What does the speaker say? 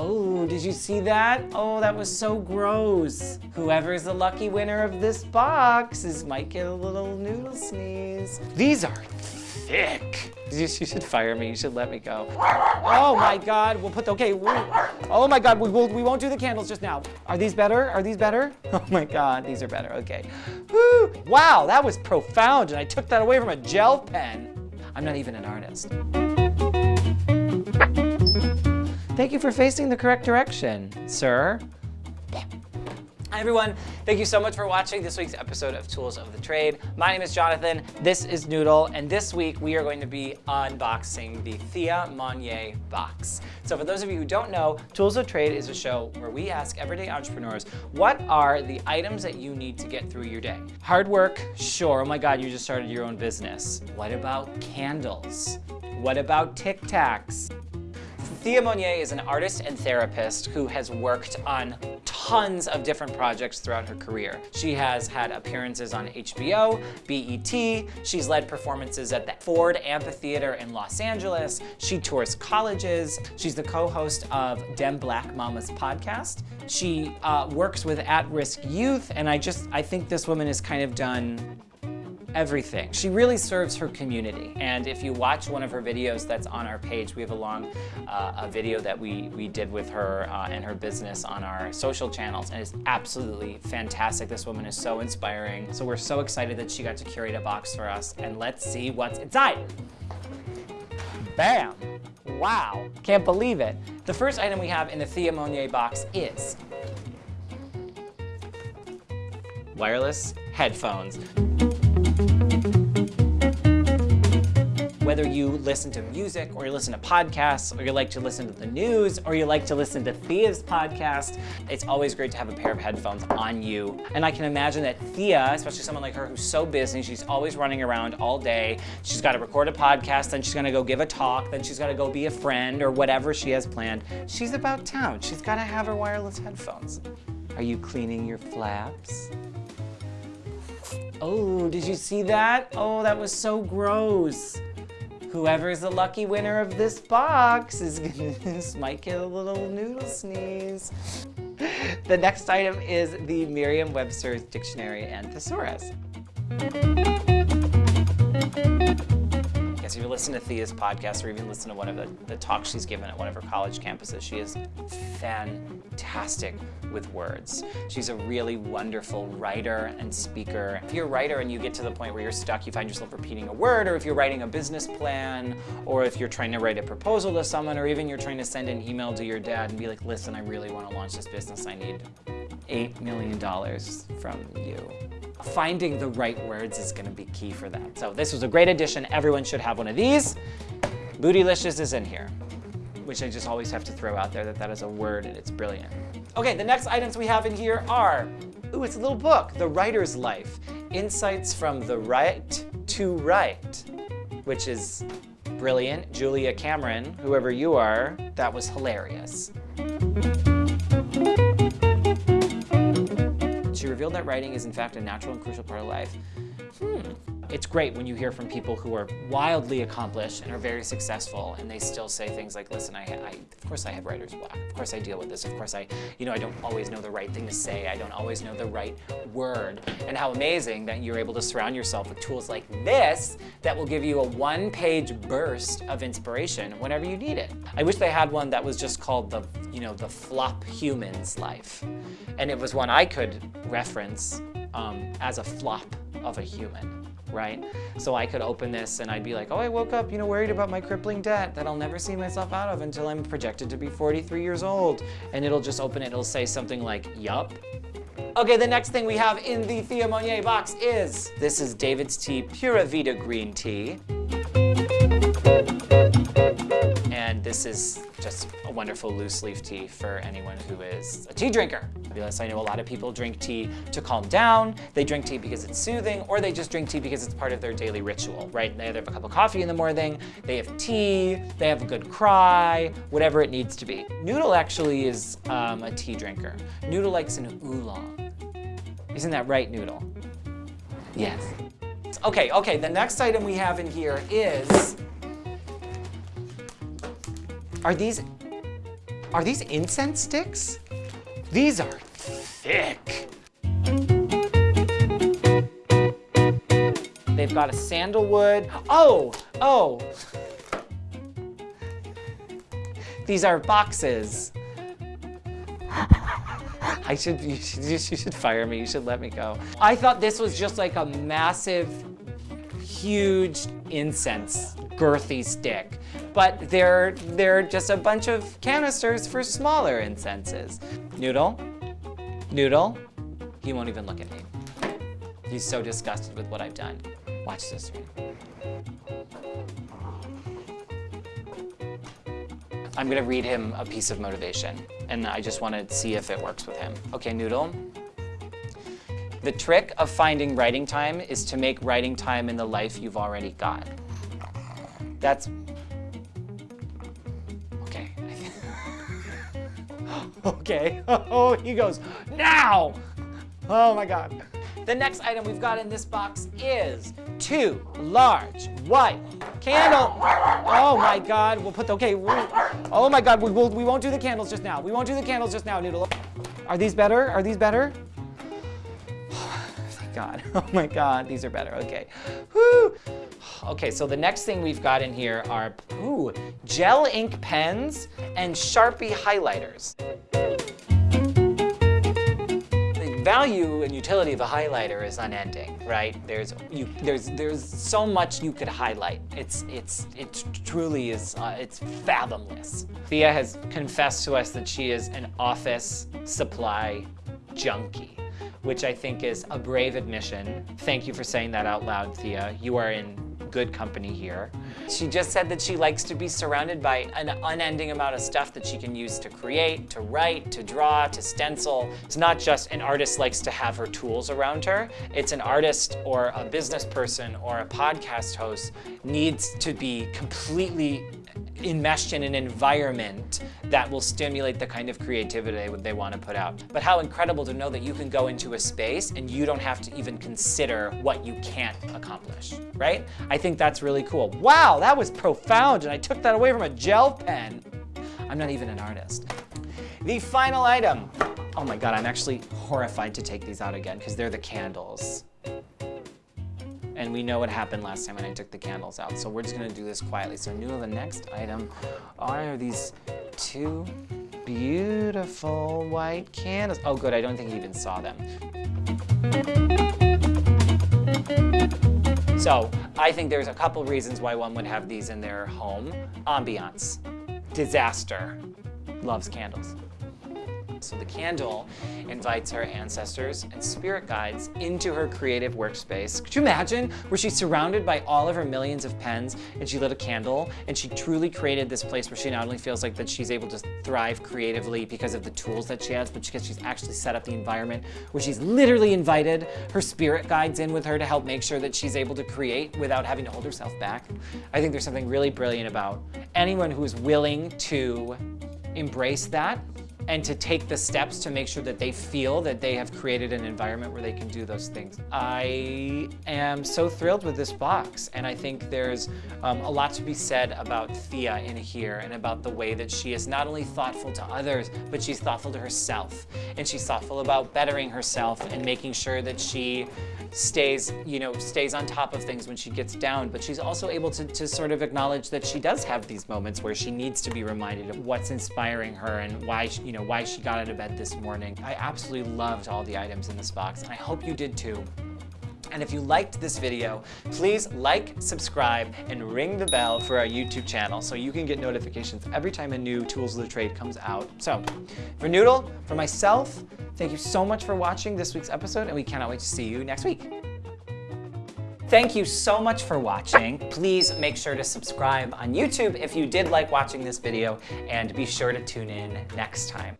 Oh, did you see that? Oh, that was so gross. Whoever's the lucky winner of this box is might get a little noodle sneeze. These are thick. You, should fire me. You should let me go. Oh my God. We'll put the, okay. oh my God. We, we won't do the candles just now. Are these better? Are these better? Oh my God. These are better. Okay. Woo. Wow. That was profound. And I took that away from a gel pen. I'm not even an artist. Thank you for facing the correct direction, sir. Hi everyone, thank you so much for watching this week's episode of Tools of the Trade. My name is Jonathan, this is Noodle, and this week we are going to be unboxing the Thea Monyeé box. So for those of you who don't know, Tools of Trade is a show where we ask everyday entrepreneurs, what are the items that you need to get through your day? Hard work, sure, oh my God, you just started your own business. What about candles? What about Tic Tacs? Thea Monyeé is an artist and therapist who has worked on tons of different projects throughout her career. She has had appearances on HBO, BET, she's led performances at the Ford Amphitheater in Los Angeles, she tours colleges, she's the co-host of Dem Black Mamas podcast. She uh, works with at-risk youth, and I just, I think this woman has kind of done everything. She really serves her community. And if you watch one of her videos that's on our page, we have a long uh, a video that we, we did with her uh, and her business on our social channels. And it's absolutely fantastic. This woman is so inspiring. So we're so excited that she got to curate a box for us. And let's see what's inside. Bam! Wow, can't believe it. The first item we have in the Thea Monyeé box is wireless headphones. Whether you listen to music or you listen to podcasts or you like to listen to the news or you like to listen to Thea's podcast, it's always great to have a pair of headphones on you. And I can imagine that Thea, especially someone like her who's so busy, she's always running around all day. She's got to record a podcast, then she's going to go give a talk, then she's got to go be a friend or whatever she has planned. She's about town. She's got to have her wireless headphones. Are you cleaning your flaps? Oh, did you see that? Oh, that was so gross. Whoever's the lucky winner of this box is gonna might get a little noodle sneeze. The next item is the Merriam-Webster's Dictionary and Thesaurus. Yes, if you listen to Thea's podcast or even listen to one of the, the talks she's given at one of her college campuses, she is fantastic with words. She's a really wonderful writer and speaker. If you're a writer and you get to the point where you're stuck, you find yourself repeating a word, or if you're writing a business plan, or if you're trying to write a proposal to someone, or even you're trying to send an email to your dad and be like, listen, I really want to launch this business. I need $8 million from you. Finding the right words is gonna be key for that. So this was a great addition. Everyone should have one of these. Bootylicious is in here, which I just always have to throw out there that that is a word and it's brilliant. Okay, the next items we have in here are, ooh, it's a little book, The Writer's Life, Insights from the Right to Write, which is brilliant. Julia Cameron, whoever you are, that was hilarious. She revealed that writing is in fact a natural and crucial part of life. Hmm. It's great when you hear from people who are wildly accomplished and are very successful and they still say things like, listen, I, I, of course I have writer's block. Of course I deal with this. Of course I, you know, I don't always know the right thing to say. I don't always know the right word. And how amazing that you're able to surround yourself with tools like this that will give you a one-page burst of inspiration whenever you need it. I wish they had one that was just called the, you know, the flop human's life. And it was one I could reference um, as a flop of a human, right? So I could open this and I'd be like, oh, I woke up, you know, worried about my crippling debt that I'll never see myself out of until I'm projected to be 43 years old. And it'll just open it, it'll say something like, yup. Okay, the next thing we have in the Thea Monyeé box is, this is David's Tea Pura Vida Green Tea. This is just a wonderful loose leaf tea for anyone who is a tea drinker. Because I know a lot of people drink tea to calm down, they drink tea because it's soothing, or they just drink tea because it's part of their daily ritual, right? They either have a cup of coffee in the morning, they have tea, they have a good cry, whatever it needs to be. Noodle actually is um, a tea drinker. Noodle likes an oolong. Isn't that right, Noodle? Yes. Okay, okay, the next item we have in here is, are these, Are these incense sticks? These are thick. They've got a sandalwood. Oh, oh. These are boxes. I should, you should, you should fire me. You should let me go. I thought this was just like a massive, huge incense, girthy stick. But they're, they're just a bunch of canisters for smaller incenses. Noodle, Noodle, he won't even look at me. He's so disgusted with what I've done. Watch this. I'm gonna read him a piece of motivation, and I just wanna see if it works with him. Okay, Noodle. The trick of finding writing time is to make writing time in the life you've already got. That's, okay, oh, he goes, now! Oh my God. The next item we've got in this box is two large white candle. Oh my God, we'll put the, okay, we, oh my God, we, we'll, we won't do the candles just now. We won't do the candles just now, Noodle. Are these better? Are these better? God, oh my God, these are better, okay. Woo. Okay, so the next thing we've got in here are, ooh, gel ink pens and Sharpie highlighters The value and utility of a highlighter is unending, right? There's you, there's there's so much you could highlight. It's it's it truly is uh, it's fathomless. Thea has confessed to us that she is an office supply junkie, which I think is a brave admission. Thank you for saying that out loud, Thea. You are in good company here. She just said that she likes to be surrounded by an unending amount of stuff that she can use to create, to write, to draw, to stencil. It's not just an artist likes to have her tools around her. It's an artist or a business person or a podcast host needs to be completely enmeshed in an environment that will stimulate the kind of creativity they want to put out. But how incredible to know that you can go into a space and you don't have to even consider what you can't accomplish, right? I think that's really cool. Wow, that was profound and I took that away from a gel pen. I'm not even an artist. The final item. Oh my God, I'm actually horrified to take these out again because they're the candles and we know what happened last time when I took the candles out. So we're just gonna do this quietly. So new the next item are these two beautiful white candles. Oh good, I don't think he even saw them. So I think there's a couple reasons why one would have these in their home. Ambiance, disaster, loves candles. So the candle invites her ancestors and spirit guides into her creative workspace. Could you imagine where she's surrounded by all of her millions of pens and she lit a candle and she truly created this place where she not only feels like that she's able to thrive creatively because of the tools that she has, but because she's actually set up the environment where she's literally invited her spirit guides in with her to help make sure that she's able to create without having to hold herself back. I think there's something really brilliant about anyone who is willing to embrace that and to take the steps to make sure that they feel that they have created an environment where they can do those things. I am so thrilled with this box and I think there's um, a lot to be said about Thea in here and about the way that she is not only thoughtful to others, but she's thoughtful to herself and she's thoughtful about bettering herself and making sure that she stays, you know, stays on top of things when she gets down, but she's also able to, to sort of acknowledge that she does have these moments where she needs to be reminded of what's inspiring her and why, she, you know, why she got out of bed this morning. I absolutely loved all the items in this box, and I hope you did too. And if you liked this video, please like, subscribe, and ring the bell for our YouTube channel so you can get notifications every time a new Tools of the Trade comes out. So, for Noodle, for myself, thank you so much for watching this week's episode, and we cannot wait to see you next week. Thank you so much for watching. Please make sure to subscribe on YouTube if you did like watching this video, and be sure to tune in next time.